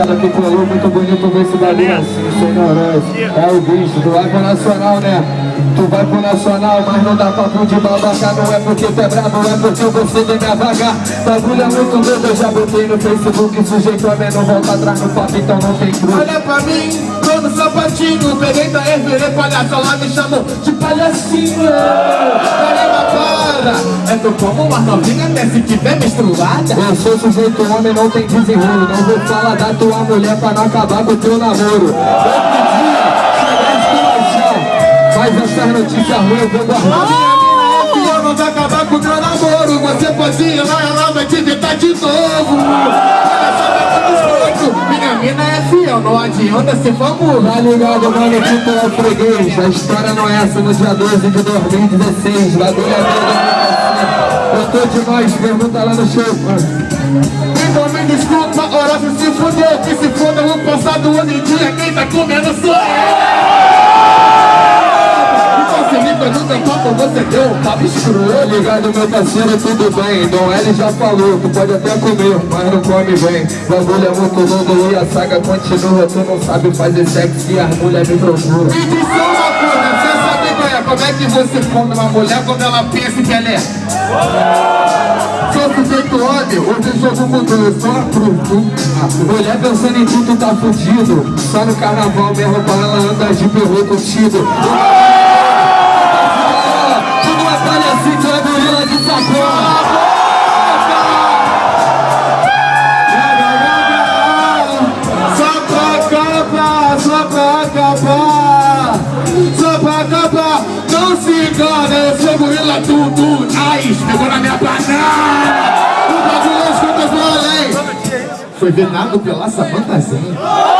rapaziada que colou, muito bonito ver esse bagulho assim. É o bicho, tu vai pro Nacional, né? Tu vai pro Nacional, mas não dá papo de babaca Não é porque tu é brabo, é porque eu gostei de me vagar Bagulho é muito doido, eu já botei no Facebook Sujeito a menor, volta atrás no papo, então não tem cruz Olha pra mim, tô no sapatinho Peguei da virei palhaço, ela me chamou de palhacinho é tu como uma novinha até se tiver menstruada. Eu sou sujeito homem, não tem desenrolo. Não vou falar da tua mulher pra não acabar com o teu namoro. Outro dia, chão Mas essas notícias ruins eu vou guardar. Minha mina é. Não vai acabar com o teu namoro. Você pode ir lá, ela vai te evitar de novo mina é não adianta ser famoso Tá ligado, mano, tu é freguês. A história não é essa no dia 12 de 2016 Bagulho é doido, eu tô demais, pergunta lá no show, mano. Então me desculpa, Horácio se fudeu Que se foda o passado, hoje em dia Quem tá comendo sou eu Tô escroto ligado, meu parceiro, tudo bem? Dom L já falou, tu pode até comer Mas não come bem. Bagulho é muito longo e a saga continua. Tu não sabe fazer sexo e as mulheres me procuram. Me diz só uma coisa, você sabe qual é? Como é que você come uma mulher quando ela pensa que ela é? Sou sujeito homem, hoje o jogo mudou, eu sou a cruz Mulher pensando em ti, tu tá fudido. Só no carnaval mesmo pra ela andar de perro contigo pra acabar Só pra acabar Não se engana, eu sou gorila tudo Ai, pegou na minha banana O bagulho escuta eu além Foi venado pela Samantazinha